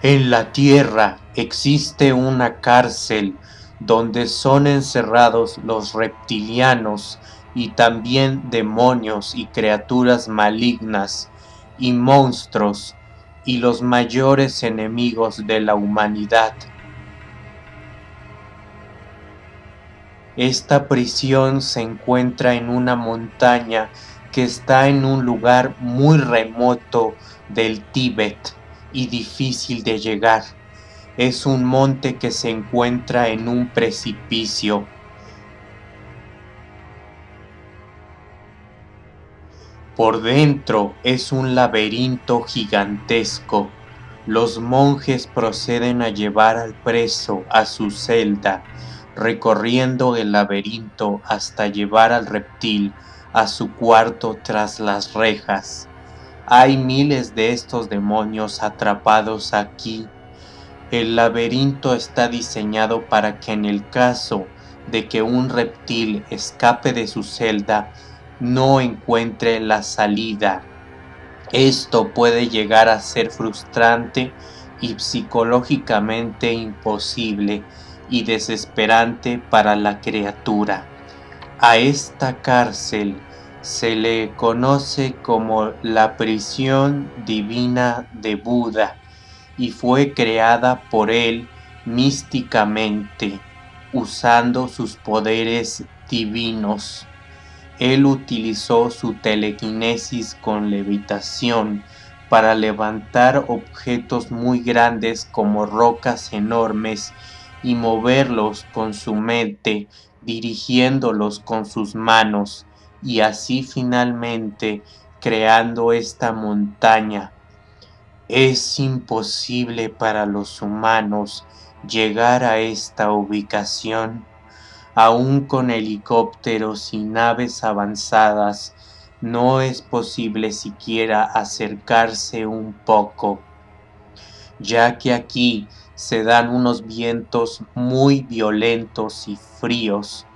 En la tierra existe una cárcel donde son encerrados los reptilianos y también demonios y criaturas malignas y monstruos y los mayores enemigos de la humanidad. Esta prisión se encuentra en una montaña que está en un lugar muy remoto del Tíbet y difícil de llegar. Es un monte que se encuentra en un precipicio. Por dentro es un laberinto gigantesco. Los monjes proceden a llevar al preso a su celda, recorriendo el laberinto hasta llevar al reptil a su cuarto tras las rejas. Hay miles de estos demonios atrapados aquí. El laberinto está diseñado para que en el caso de que un reptil escape de su celda, no encuentre la salida. Esto puede llegar a ser frustrante y psicológicamente imposible y desesperante para la criatura. A esta cárcel se le conoce como la prisión divina de Buda y fue creada por él místicamente, usando sus poderes divinos. Él utilizó su telequinesis con levitación para levantar objetos muy grandes como rocas enormes y moverlos con su mente, dirigiéndolos con sus manos y así finalmente creando esta montaña. Es imposible para los humanos llegar a esta ubicación, aún con helicópteros y naves avanzadas, no es posible siquiera acercarse un poco, ya que aquí se dan unos vientos muy violentos y fríos,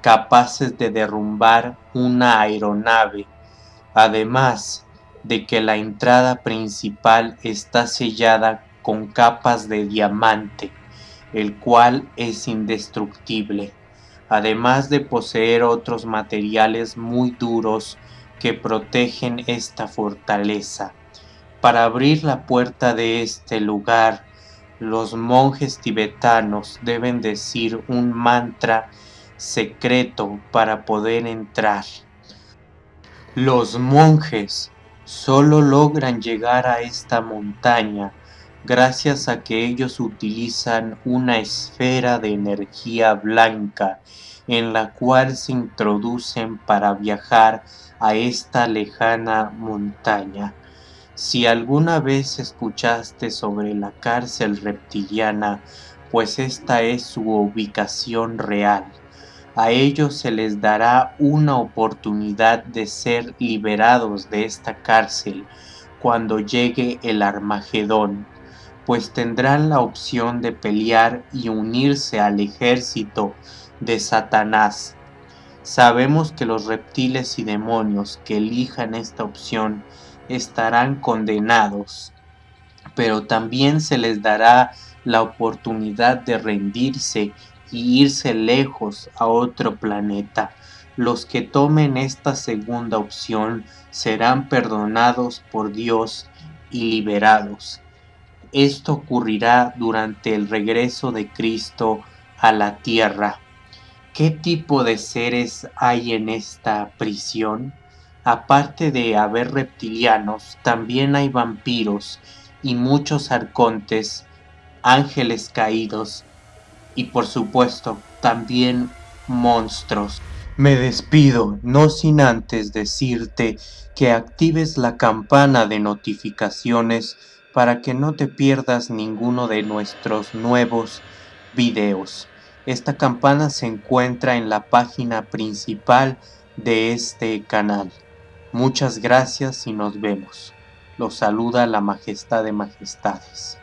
capaces de derrumbar una aeronave, además de que la entrada principal está sellada con capas de diamante, el cual es indestructible, además de poseer otros materiales muy duros que protegen esta fortaleza. Para abrir la puerta de este lugar, los monjes tibetanos deben decir un mantra secreto para poder entrar. Los monjes solo logran llegar a esta montaña gracias a que ellos utilizan una esfera de energía blanca en la cual se introducen para viajar a esta lejana montaña. Si alguna vez escuchaste sobre la cárcel reptiliana, pues esta es su ubicación real a ellos se les dará una oportunidad de ser liberados de esta cárcel cuando llegue el Armagedón, pues tendrán la opción de pelear y unirse al ejército de Satanás. Sabemos que los reptiles y demonios que elijan esta opción estarán condenados, pero también se les dará la oportunidad de rendirse y irse lejos a otro planeta. Los que tomen esta segunda opción serán perdonados por Dios y liberados. Esto ocurrirá durante el regreso de Cristo a la tierra. ¿Qué tipo de seres hay en esta prisión? Aparte de haber reptilianos, también hay vampiros y muchos arcontes, ángeles caídos y por supuesto también monstruos. Me despido, no sin antes decirte que actives la campana de notificaciones para que no te pierdas ninguno de nuestros nuevos videos. Esta campana se encuentra en la página principal de este canal. Muchas gracias y nos vemos. Los saluda la Majestad de Majestades.